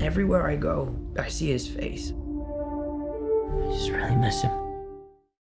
Everywhere I go, I see his face. I just really miss him.